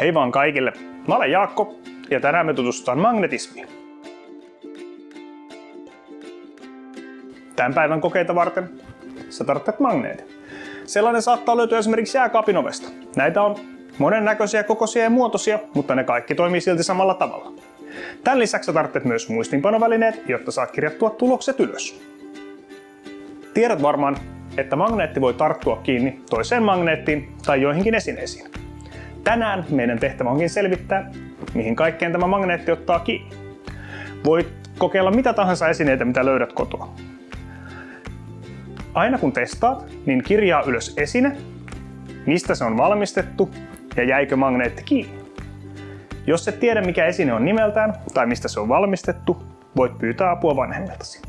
Hei vaan kaikille! Mä olen Jaakko ja tänään me tutustutaan magnetismiin. Tämän päivän kokeita varten sä tarvitset magneetin. Sellainen saattaa löytyä esimerkiksi jääkaapin ovesta. Näitä on monennäköisiä, kokoisia ja muotoisia, mutta ne kaikki toimii silti samalla tavalla. Tämän lisäksi sä tarvitset myös muistinpanovälineet, jotta saat kirjattua tulokset ylös. Tiedät varmaan, että magneetti voi tarttua kiinni toiseen magneettiin tai joihinkin esineisiin. Tänään meidän tehtävä onkin selvittää, mihin kaikkeen tämä magneetti ottaa kiinni. Voit kokeilla mitä tahansa esineitä, mitä löydät kotoa. Aina kun testaat, niin kirjaa ylös esine, mistä se on valmistettu ja jäikö magneetti kiinni. Jos et tiedä mikä esine on nimeltään tai mistä se on valmistettu, voit pyytää apua vanhemmiltasi.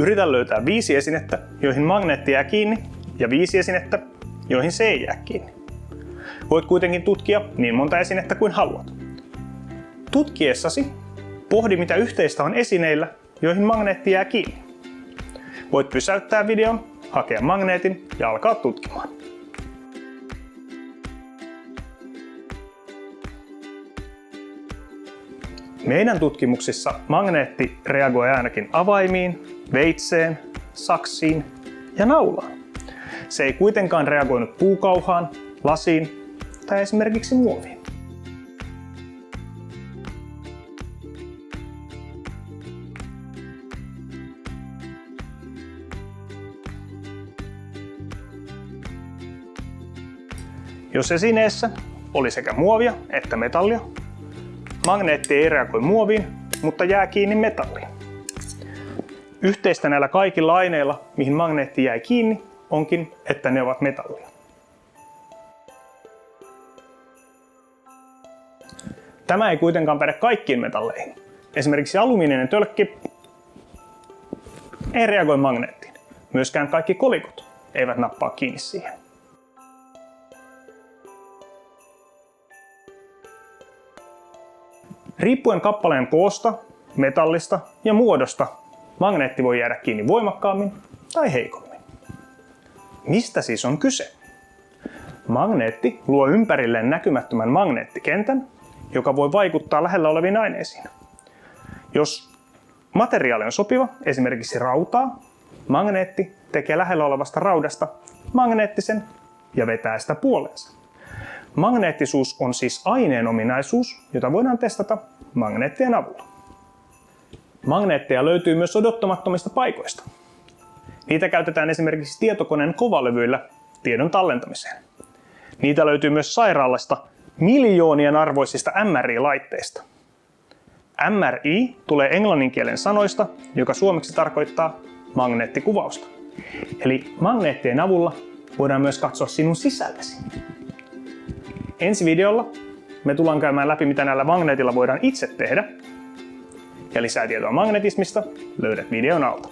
Yritä löytää viisi esinettä, joihin magneetti jää kiinni, ja viisi esinettä, joihin se ei jää kiinni. Voit kuitenkin tutkia niin monta esinettä kuin haluat. Tutkiessasi pohdi mitä yhteistä on esineillä, joihin magneetti jää kiinni. Voit pysäyttää videon, hakea magneetin ja alkaa tutkimaan. Meidän tutkimuksissa magneetti reagoi ainakin avaimiin, veitseen, saksiin ja naulaan. Se ei kuitenkaan reagoinut puukauhaan, lasiin tai esimerkiksi muoviin. Jos esineessä oli sekä muovia että metallia, magneetti ei reagoi muoviin, mutta jää kiinni metalliin. Yhteistä näillä kaikilla aineilla, mihin magneetti jäi kiinni, onkin, että ne ovat metallia. Tämä ei kuitenkaan päde kaikkiin metalleihin. Esimerkiksi alumiininen tölkki ei reagoi magneettiin. Myöskään kaikki kolikot eivät nappaa kiinni siihen. Riippuen kappaleen koosta, metallista ja muodosta magneetti voi jäädä kiinni voimakkaammin tai heikommin. Mistä siis on kyse? Magneetti luo ympärilleen näkymättömän magneettikentän, joka voi vaikuttaa lähellä oleviin aineisiin. Jos materiaali on sopiva, esimerkiksi rautaa, magneetti tekee lähellä olevasta raudasta magneettisen ja vetää sitä puoleensa. Magneettisuus on siis aineen ominaisuus, jota voidaan testata magneettien avulla. Magneetteja löytyy myös odottamattomista paikoista. Niitä käytetään esimerkiksi tietokoneen kovalevyillä tiedon tallentamiseen. Niitä löytyy myös sairaalasta miljoonien arvoisista MRI-laitteista. MRI tulee englannin kielen sanoista, joka suomeksi tarkoittaa magneettikuvausta. Eli magneettien avulla voidaan myös katsoa sinun sisällesi. Ensi videolla me tullaan käymään läpi, mitä näillä magneetilla voidaan itse tehdä ja lisää tietoa magnetismista löydät videon alta.